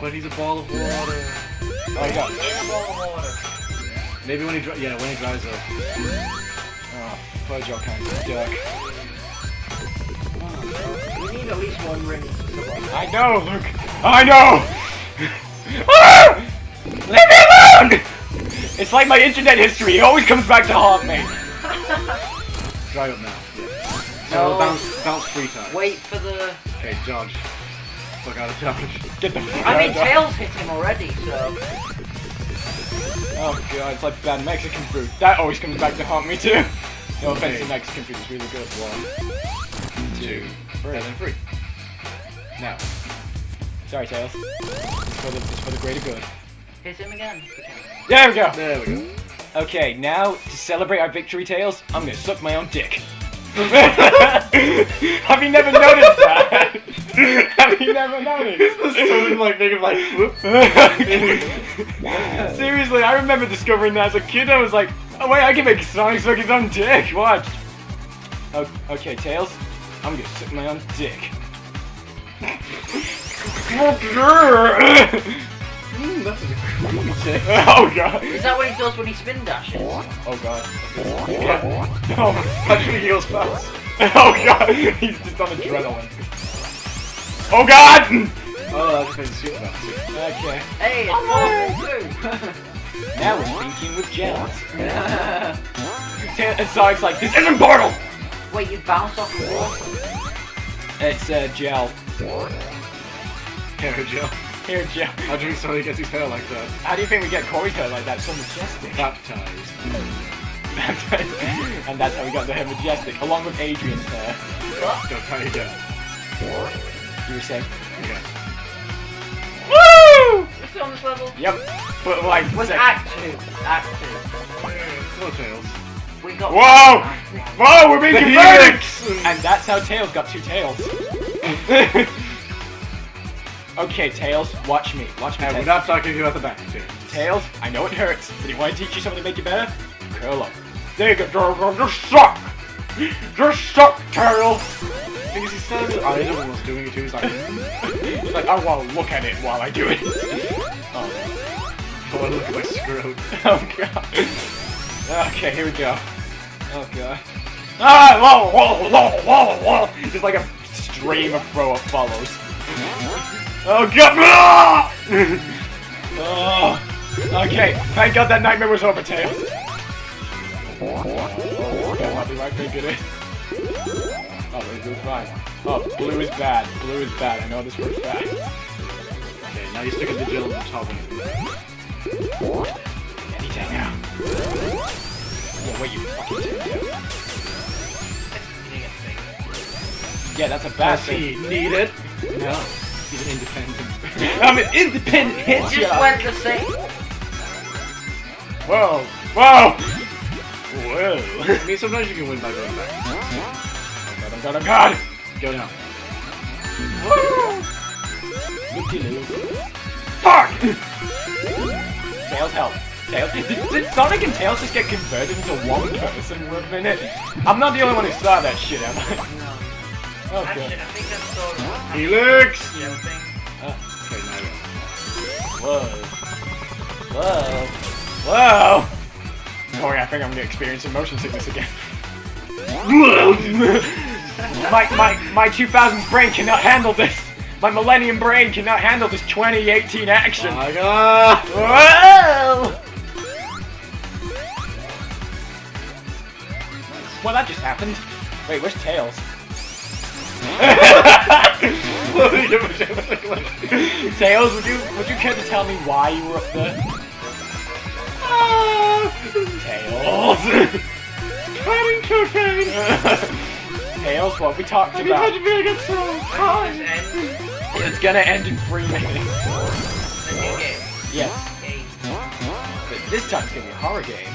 But he's a ball of water. Oh, I got. In a ball of water. Maybe when he dry, yeah, when he dries up. Oh, fudge all kinds of duck. We need at least one ring. I know, Luke. I know. Ah! Leave me alone! It's like my internet history. It always comes back to haunt me. Dry up now. Yeah. So No. bounce, bounce three times. Wait for the. Okay, dodge. Fuck out of dodge. Get the fuck I mean, of. Tails hit him already, so. Oh god, it's like bad Mexican food. That always comes back to haunt me too. No offense to Mexican food, it's really good. One, two, Three. and then three. Now, Sorry, Tails. It's for the, it's for the greater good. Hit him again. There we go. there we go. Okay, now to celebrate our victory, Tails, I'm gonna suck my own dick. Have you never noticed that? Have you never noticed? Something like making like whoop. Seriously, I remember discovering that as a kid. I was like, oh wait, I can make Sonic suck his own dick. Watch. O- okay, Tails, I'm gonna suck my own dick. Mm, that's a good oh god. Is that what he does when he spin dashes? Oh god. Yeah. Oh, Actually, he goes fast. oh god. He's just on adrenaline. Oh god. Oh, that's just made super. Okay. Hey, it's Marvel too. Now we're thinking with gels. Ta- and Sonic's like, this isn't Portal! Wait, you bounce off the wall? It's uh, gel. Hair gel. Here, gel. How do you think Sonic gets his hair like that? How do you think we get Corey's hair like that? So majestic. Baptized. and that's how we got the hair majestic, along with Adrian's hair. Go try again. You were saying? Okay. Woo! We're still on this level? Yep. But like, Was sec- Act 2. Act Hello, Tails. We got Whoa! Whoa, we're making The converted! Helix! And that's how Tails got two tails. okay, Tails, watch me. Watch me. And we're not talking to you at the back, Tails. Tails, I know it hurts, but if you want to teach you something to make you better, curl up. There you go, Tails. Just suck! Just suck, Tails! Because he said I don't was doing it too. He's like, He's like, I want to look at it while I do it. oh. I want to look at my scrote. oh, God. Okay, here we go. Oh, God. Ah! Whoa, whoa, whoa, whoa, whoa! Just like a stream of throw up follows. Oh, God! Ah! oh. Okay, thank God that nightmare was over, Tails. It is? Oh, we're fine. Oh, blue is bad. Blue is bad. I know this for a fact. Okay, now you stick a digital on the top of it. Anything now. Yeah, wait, you fucking take Yeah, that's a bad Does thing. he need it? No. He's an independent. I'm an independent hit Just shot. went the same. Whoa, whoa, whoa. I mean, sometimes you can win by going back. Oh god, oh god, oh. Go down. Fuck! Tails help. Tails. Did, did Sonic and Tails just get converted into one person for a minute? I'm not the only one who saw that shit, am I? No. Oh Actually, god. I think I saw Helix! other thing. Ah, okay, now Whoa. Whoa. Whoa! Corey, I think I'm gonna experience motion sickness again. my, my, my 2000s brain cannot handle this! My Millennium brain cannot handle this 2018 action! Oh my god! Whoa! Well, that just happened. Wait, where's Tails? Tails, would you would you care to tell me why you were up there? Ah. Tails. Cutting cocaine! Tails, what we talked Have about. had to be like so When high? does this end? It's gonna end in three minutes. The new game. Yes, but this time it's gonna be a horror game.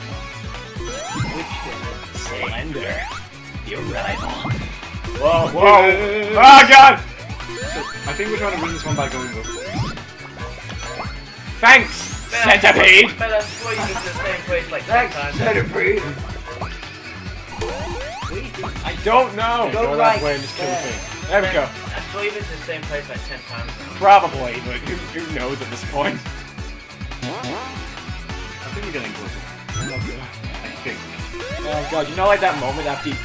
Which? Slender. The Arrival. Whoa, whoa! Oh god! I think we're trying to win this one by going up. Thanks, Centipede! Better I don't know. Go Go right that way and just kill the there. thing. There we go. I believe it's the same place like 10 times now. Probably, but who, who knows at this point? I think we're getting closer. I think. Oh god, you know like that moment after you,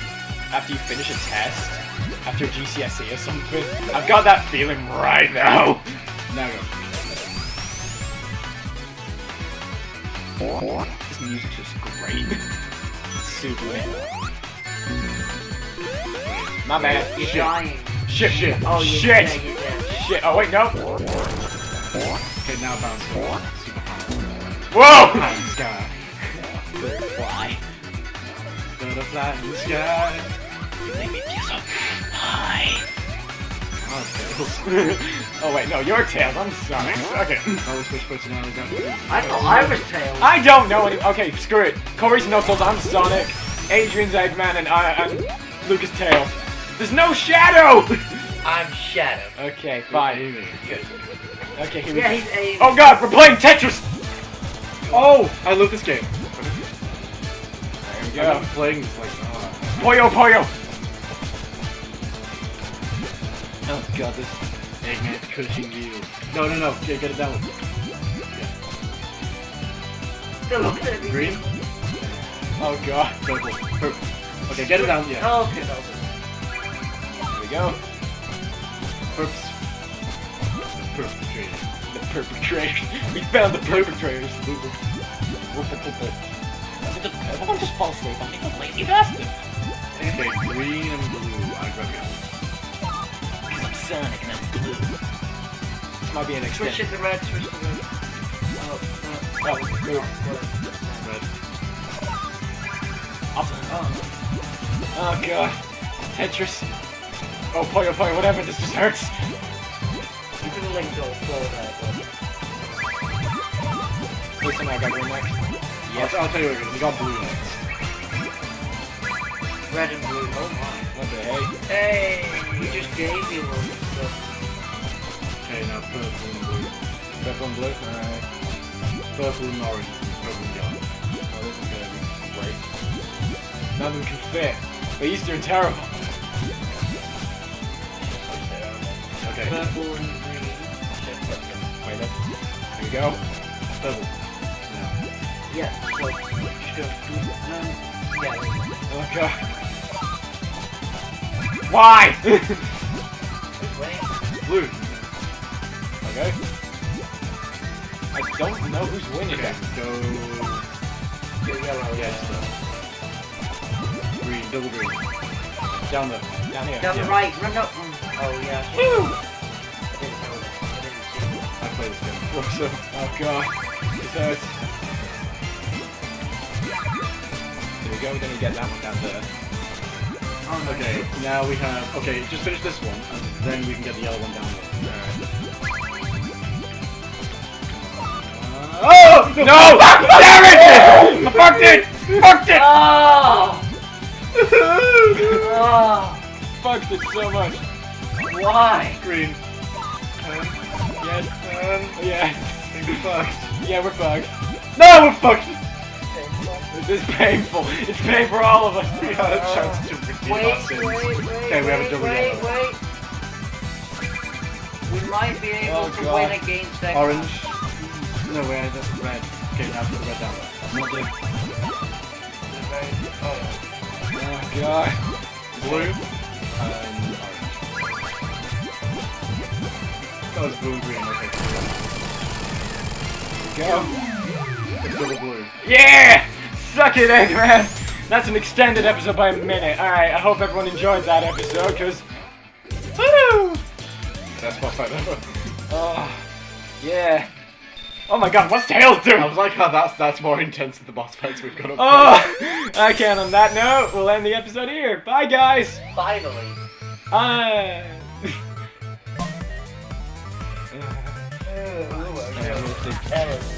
after you finish a test? After a GCSE or something? I've got that feeling right now. Now go. This music's just great. Super. My bad. You're Shit. dying. Shit. Shit. Oh, Shit. Shit. Oh wait, no. Okay, now bounce. Whoa! High in the sky. Fly. Butterfly in the sky. Make me kiss up. Hi. Oh, wait, no, your tails. I'm Sonic. Okay. Switch personalities down to I thought I was Tails. I don't know any. Okay, screw it. Corey's Knuckles. I'm Sonic. Adrian's Eggman, and I, I'm Lucas Tails. There's no Shadow. I'm Shadow. okay, fine. Good. Okay, here we Yeah, go. he's aiming. Oh god, we're playing Tetris. Oh, I love this game. There we Yeah. go. I'm playing this like, oh. Puyo Puyo. Oh god, this. Eggman crushing you. No, no, no. Okay, get it down. Still looking at me. Green, Oh god. purple, purple. Okay, get it down. Yeah. Oh, okay, no. Here we go. Purps. Perpetrator. The perpetrators. We found the perpetrators. Everyone just fall asleep. I think I'm lazy bastard. Okay, green and blue. I grab you. Because I'm Sonic and I'm blue. This might be an Switch it to red, switch to red. Oh, Oh, blue. Red. Awesome. oh. Oh god. Tetris. Oh, Puyo Puyo, whatever, this just hurts. You can link to there, Wait, something I got green next. Yes. I'll, I'll tell you what, we got blue next. red and blue. Oh my. What the heck? Hey, we just gave you one. Okay, now purple and blue. Purple and blue? Alright. Purple and orange. Purple and yellow. Oh, this is gonna be great. None of them can fit. But Easter are terrible. Okay. Purple and green. Wait, up. Here we go. Purple. Yeah. Yeah, so, sure. No, yeah. Oh god. Why? Blue. okay. I don't know who's winning. Okay, go. You're yellow. Yes. Green, double green. Down there. Down here. Down the right, run up. Oh yeah. I didn't know that. I didn't see it. I play this game. What's up? Oh god. This hurts. There we go, then you get that one down there. Oh no. Okay, now we have. Okay, just finish this one, and then we can get the yellow one down there. Oh! Uh, no! Damn it! I fucked it! Fucked it! Oh! oh! Fucked it so much. Why? there. Green. Yes. Um, Yeah. I think we're fucked. Yeah, we're fucked. No, we're fucked! This is painful. It's pain for all of us. We had a chance to redeem Wait, our sins. wait, wait, Okay, we have a wait, double wait, yellow. wait. We might be able Oh, to God. win against that. Orange. No, wait, that's red. Okay, now put the red down there. Not good. Oh, Oh god. Blue. And was blue green, okay. Go. It's double blue. Yeah! Suck it, Eggman! That's an extended episode by a minute. Alright, I hope everyone enjoyed that episode, because... Woo! That's what I ever. Oh, yeah. Oh my god, what's Tails doing? I was like how that's that's more intense than the boss fights we've got up Oh! Okay, and on that note, we'll end the episode here. Bye, guys! Finally. Uh... Ellen.